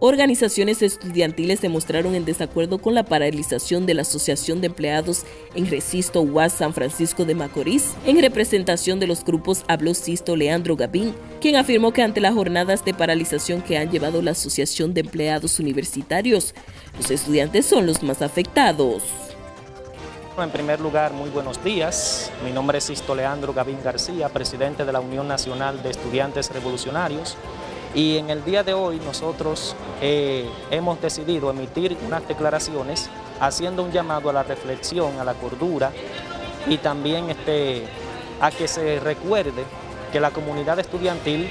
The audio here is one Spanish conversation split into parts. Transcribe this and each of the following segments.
Organizaciones estudiantiles se mostraron en desacuerdo con la paralización de la Asociación de Empleados en Resisto UAS San Francisco de Macorís. En representación de los grupos habló Sisto Leandro Gavín, quien afirmó que ante las jornadas de paralización que han llevado la Asociación de Empleados Universitarios, los estudiantes son los más afectados. En primer lugar, muy buenos días. Mi nombre es Sisto Leandro Gavín García, presidente de la Unión Nacional de Estudiantes Revolucionarios. Y en el día de hoy nosotros eh, hemos decidido emitir unas declaraciones haciendo un llamado a la reflexión, a la cordura y también este, a que se recuerde que la comunidad estudiantil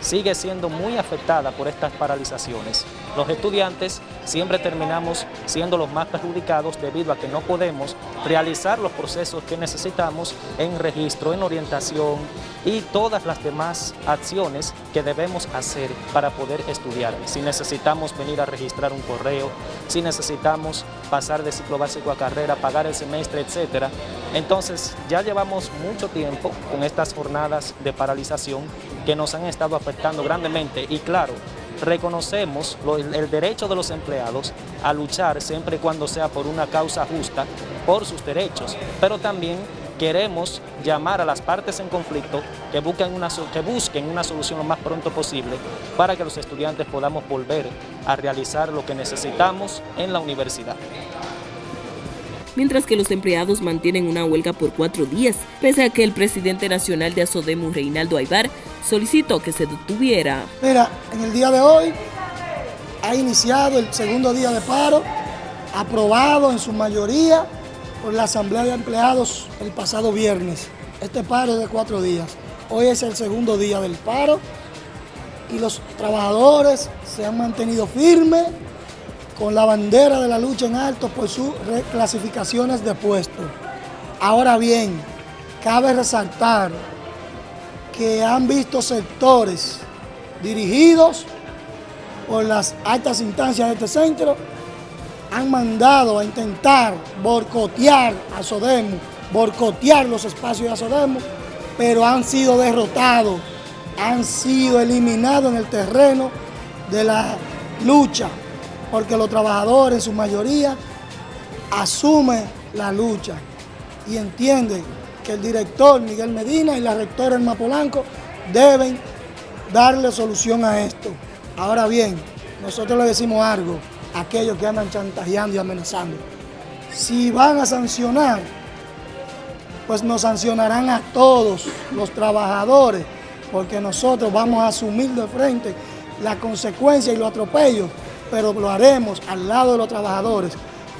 sigue siendo muy afectada por estas paralizaciones. Los estudiantes siempre terminamos siendo los más perjudicados debido a que no podemos realizar los procesos que necesitamos en registro, en orientación y todas las demás acciones que debemos hacer para poder estudiar. Si necesitamos venir a registrar un correo, si necesitamos pasar de ciclo básico a carrera, pagar el semestre, etc. Entonces ya llevamos mucho tiempo con estas jornadas de paralización que nos han estado afectando grandemente. Y claro, reconocemos el derecho de los empleados a luchar siempre y cuando sea por una causa justa, por sus derechos, pero también queremos llamar a las partes en conflicto que busquen, una, que busquen una solución lo más pronto posible para que los estudiantes podamos volver a realizar lo que necesitamos en la universidad. Mientras que los empleados mantienen una huelga por cuatro días, pese a que el presidente nacional de Asodemu, Reinaldo Aybar, solicitó que se detuviera. Mira, en el día de hoy ha iniciado el segundo día de paro, aprobado en su mayoría por la Asamblea de Empleados el pasado viernes. Este paro es de cuatro días. Hoy es el segundo día del paro y los trabajadores se han mantenido firmes con la bandera de la lucha en alto por sus reclasificaciones de puesto. Ahora bien, cabe resaltar que han visto sectores dirigidos por las altas instancias de este centro, han mandado a intentar borcotear a Sodemo, borcotear los espacios de Sodemo, pero han sido derrotados, han sido eliminados en el terreno de la lucha porque los trabajadores en su mayoría asumen la lucha y entienden que el director Miguel Medina y la rectora Elma Polanco deben darle solución a esto. Ahora bien, nosotros le decimos algo a aquellos que andan chantajeando y amenazando. Si van a sancionar, pues nos sancionarán a todos los trabajadores, porque nosotros vamos a asumir de frente la consecuencia y los atropellos pero lo haremos al lado de los trabajadores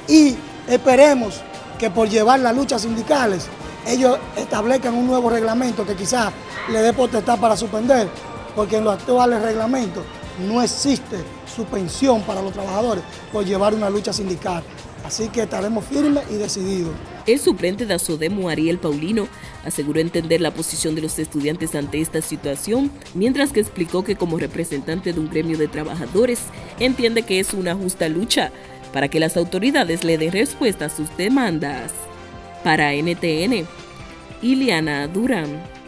y esperemos que por llevar las luchas sindicales ellos establezcan un nuevo reglamento que quizás le dé potestad para suspender, porque en los actuales reglamentos no existe suspensión para los trabajadores por llevar una lucha sindical. Así que estaremos firmes y decididos. El suplente de Asodemo, Ariel Paulino, aseguró entender la posición de los estudiantes ante esta situación, mientras que explicó que como representante de un gremio de trabajadores, entiende que es una justa lucha para que las autoridades le den respuesta a sus demandas. Para NTN, Iliana Durán.